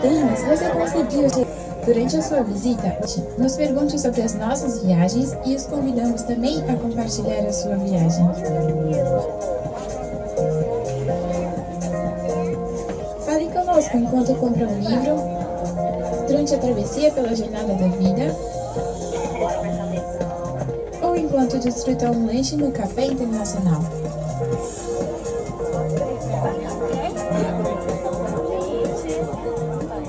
Parabéns, você conseguiu! Durante a sua visita, nos pergunte sobre as nossas viagens e os convidamos também a compartilhar a sua viagem. Fale conosco enquanto compra um livro, durante a travessia pela jornada da vida, enquanto desfruta um lanche no Café Internacional.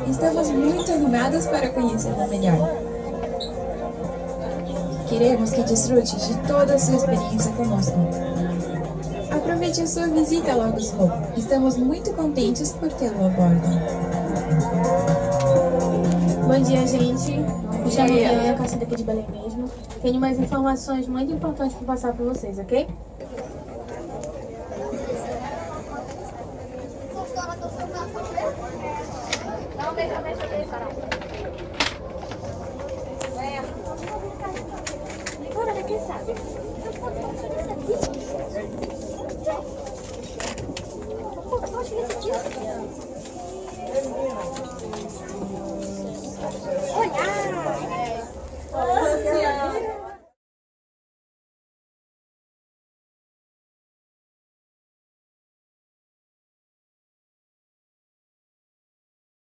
Estamos muito animados para conhecê-la melhor. Queremos que desfrute de toda a sua experiência conosco. Aproveite a sua visita a Lagos Hope. Estamos muito contentes por tê-lo a bordo. Bom dia, gente. Me chamo Diana, caço daqui de Belém mesmo. Tenho mais informações muito importantes para passar para vocês, ok? Daqui